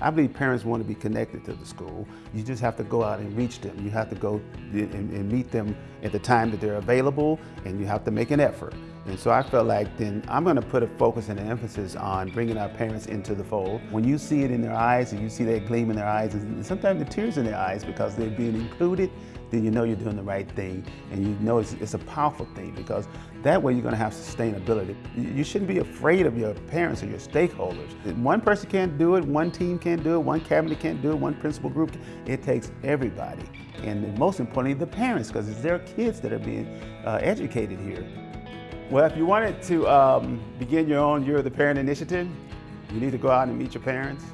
I believe parents want to be connected to the school. You just have to go out and reach them. You have to go and, and meet them at the time that they're available and you have to make an effort. And so I felt like then I'm going to put a focus and an emphasis on bringing our parents into the fold. When you see it in their eyes and you see that gleam in their eyes and sometimes the tears in their eyes because they're being included, then you know you're doing the right thing and you know it's, it's a powerful thing because that way you're going to have sustainability. You shouldn't be afraid of your parents or your stakeholders. One person can't do it, one team can't do it, one cabinet can't do it, one principal group. It takes everybody. And most importantly, the parents because it's their kids that are being uh, educated here. Well, if you wanted to um, begin your own You're the Parent initiative, you need to go out and meet your parents.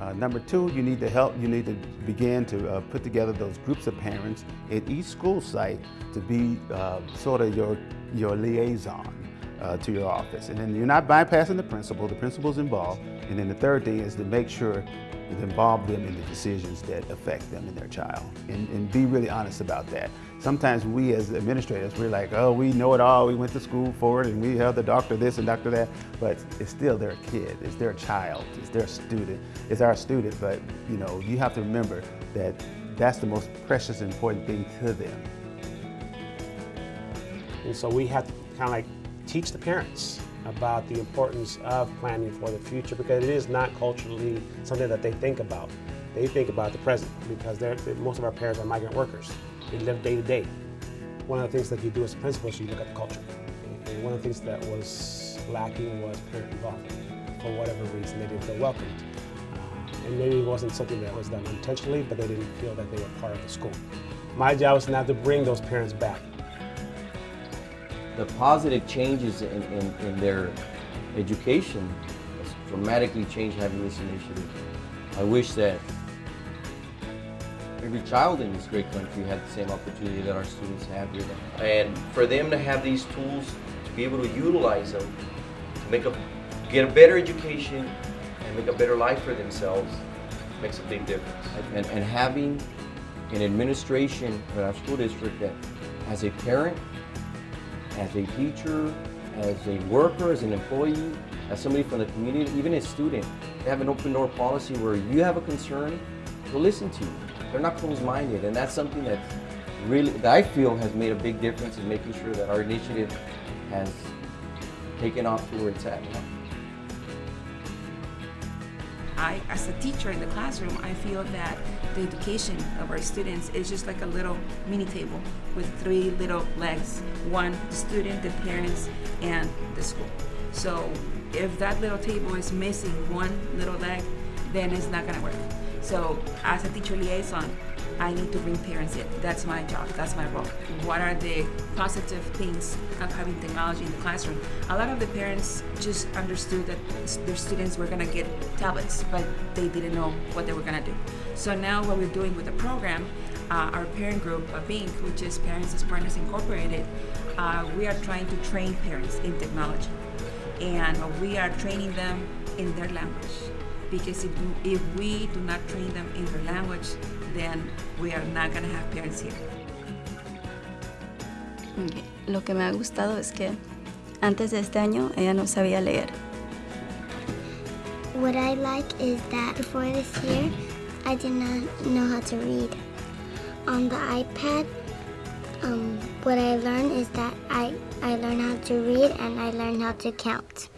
Uh, number two, you need to help, you need to begin to uh, put together those groups of parents at each school site to be uh, sort of your, your liaison uh, to your office. And then you're not bypassing the principal, the principal's involved. And then the third thing is to make sure you involve them in the decisions that affect them and their child and, and, be really honest about that. Sometimes we as administrators, we're like, oh, we know it all. We went to school for it and we have the doctor this and doctor that, but it's still their kid, it's their child, it's their student, it's our student, but you know, you have to remember that that's the most precious important thing to them. And so we have to kind of like teach the parents about the importance of planning for the future because it is not culturally something that they think about. They think about the present because most of our parents are migrant workers. They live day to day. One of the things that you do as a principal is you look at the culture. And one of the things that was lacking was parent involvement. For whatever reason, they didn't feel welcomed. Uh, and maybe it wasn't something that was done intentionally, but they didn't feel that they were part of the school. My job is now to bring those parents back the positive changes in, in, in their education has dramatically changed having this initiative. I wish that every child in this great country had the same opportunity that our students have here. And for them to have these tools, to be able to utilize them, to make a, get a better education and make a better life for themselves makes a big difference. And, and having an administration in our school district that as a parent as a teacher, as a worker, as an employee, as somebody from the community, even a student, they have an open door policy where you have a concern, they'll listen to you. They're not closed-minded, and that's something that really, that I feel has made a big difference in making sure that our initiative has taken off to where it's at now. I, as a teacher in the classroom, I feel that the education of our students is just like a little mini table with three little legs. One, the student, the parents, and the school. So if that little table is missing one little leg, then it's not gonna work. So as a teacher liaison, I need to bring parents in. That's my job, that's my role. What are the positive things of having technology in the classroom? A lot of the parents just understood that their students were gonna get tablets, but they didn't know what they were gonna do. So now what we're doing with the program, uh, our parent group, uh, BINC, which is Parents as Partners Incorporated, uh, we are trying to train parents in technology. And we are training them in their language. Because if, if we do not train them in their language, then we are not going to have parents here. Okay. Lo que me ha gustado es que antes de este año ella no sabía leer. What I like is that before this year, I did not know how to read. On the iPad, um, what I learned is that I, I learned how to read and I learned how to count.